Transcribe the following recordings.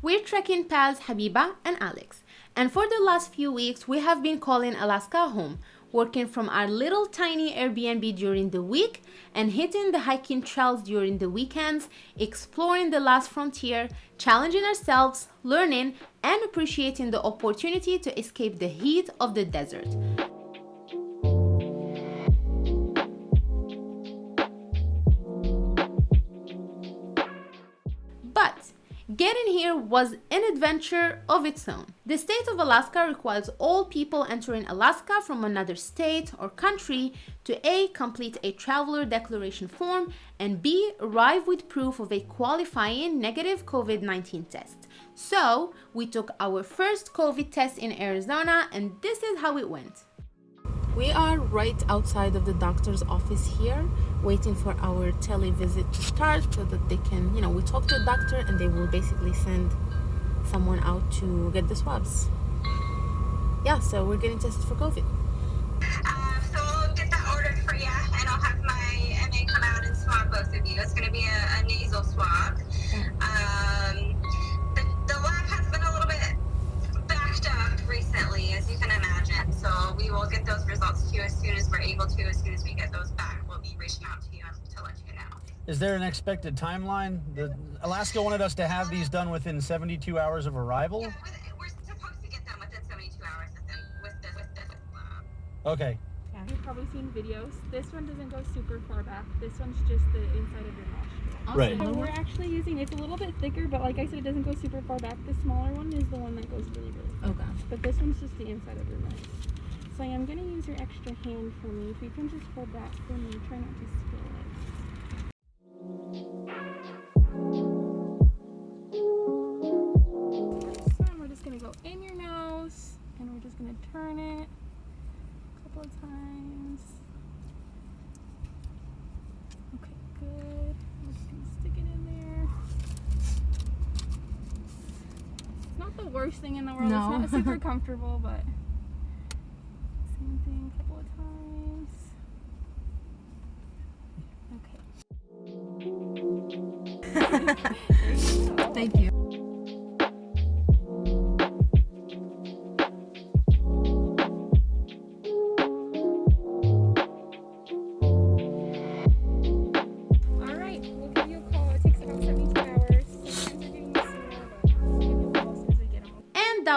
We're trekking pals Habiba and Alex, and for the last few weeks we have been calling Alaska home, working from our little tiny Airbnb during the week and hitting the hiking trails during the weekends, exploring the last frontier, challenging ourselves, learning, and appreciating the opportunity to escape the heat of the desert. Getting here was an adventure of its own. The state of Alaska requires all people entering Alaska from another state or country to A. complete a traveler declaration form and B. arrive with proof of a qualifying negative COVID-19 test. So, we took our first COVID test in Arizona and this is how it went. We are right outside of the doctor's office here, waiting for our televisit to start so that they can, you know, we talk to the doctor and they will basically send someone out to get the swabs. Yeah, so we're getting tested for COVID. Um, so I'll get that ordered for you, and I'll have my MA come out and swab both of you. It's going to be a, a nasal swab. Is there an expected timeline? The Alaska wanted us to have these done within 72 hours of arrival. Yeah, with, we're supposed to get them within 72 hours within, with this with this lab. Uh, okay. Yeah, you've probably seen videos. This one doesn't go super far back. This one's just the inside of your nostril. Right. So we're actually using, it's a little bit thicker, but like I said, it doesn't go super far back. The smaller one is the one that goes really, really far. Okay. But this one's just the inside of your nose. So I am going to use your extra hand for me. If you can just hold that for me, try not to spill it. Couple of times. Okay, good. We're just going to stick it in there. It's not the worst thing in the world. No. It's not super comfortable, but same thing a couple of times. Okay. Thank you.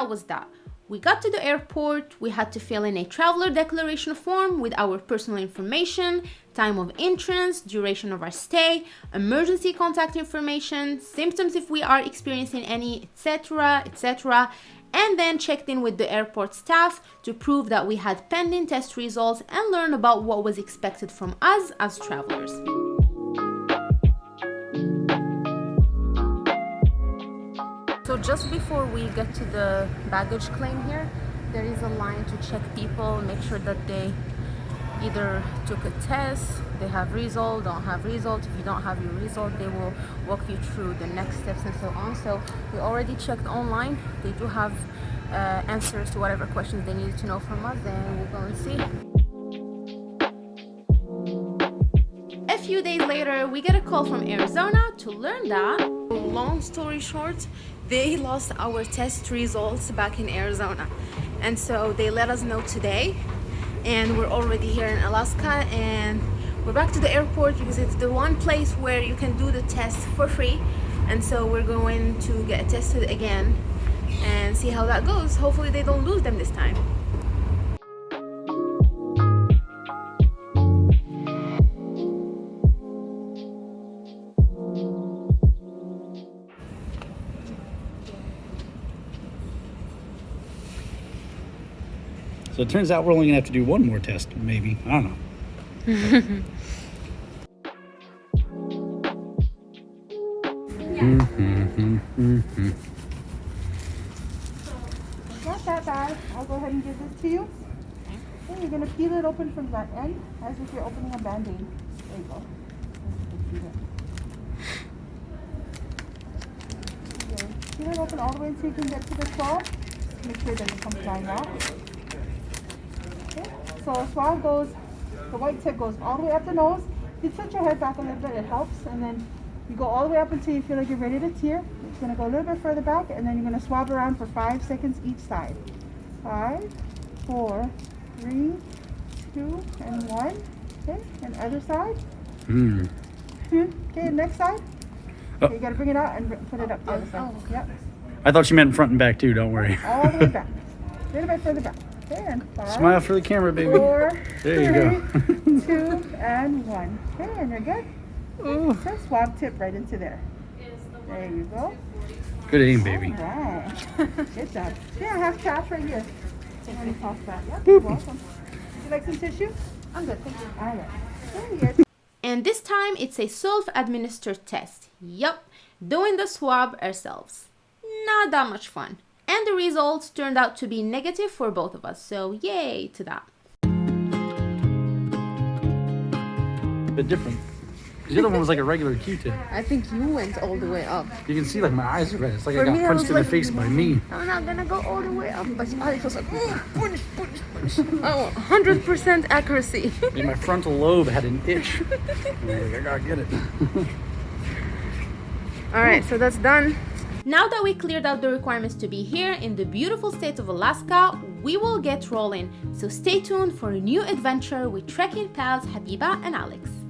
Was that. We got to the airport, we had to fill in a traveler declaration form with our personal information, time of entrance, duration of our stay, emergency contact information, symptoms if we are experiencing any, etc., etc., and then checked in with the airport staff to prove that we had pending test results and learn about what was expected from us as travelers. Just before we get to the baggage claim here, there is a line to check people, make sure that they either took a test, they have result, don't have result. If you don't have your result, they will walk you through the next steps and so on. So we already checked online. They do have uh, answers to whatever questions they needed to know from us, and we'll go and see. A few days later, we get a call from Arizona to learn that, long story short, they lost our test results back in Arizona. And so they let us know today, and we're already here in Alaska, and we're back to the airport because it's the one place where you can do the test for free. And so we're going to get tested again and see how that goes. Hopefully, they don't lose them this time. So it turns out we're only gonna have to do one more test, maybe. I don't know. Not that bad. I'll go ahead and give this to you. Okay, you're gonna peel it open from that end as if you're opening a band-aid. There you go. Peel it. Open all the way you can get to the swab. Make sure that it. Okay, so swab goes, the white tip goes all the way up the nose. You tilt your head back a little bit, it helps, and then you go all the way up until you feel like you're ready to tear. It's gonna go a little bit further back and then you're gonna swab around for five seconds each side. Five, four, three, two, and one. Okay, and other side. Hmm. Okay, next side. Oh. Okay, you gotta bring it out and put it up the other side. Yep, I thought she meant front and back too. Don't worry. all the way back. A little bit further back. Okay, and five, Smile for the camera, baby. four, There you go. two, and one. Okay, and you're good. Oh, So swab tip right into there. There you go. good aim, baby. Wow. Good job. Yeah, I have cash right here. So let me toss that. Yep, you're welcome. Would you like some tissue? I'm good, thank you. All right. Very good. And this time it's a self-administered test. Yup, doing the swab ourselves. Not that much fun. And the results turned out to be negative for both of us, so yay to that. A bit different. The other one was like a regular Q-tip. I think you went all the way up. You can see like my eyes are red. It's like For I got me, punched was in the face by me. I'm not gonna go all the way up, but I was like, "Mm, punch, punch, punch. Oh, 100% accuracy. And my frontal lobe had an itch. I like, I gotta get it. All right, so that's done. Now that we cleared out the requirements to be here in the beautiful state of Alaska, we will get rolling. So stay tuned for a new adventure with trekking pals Habiba and Alex.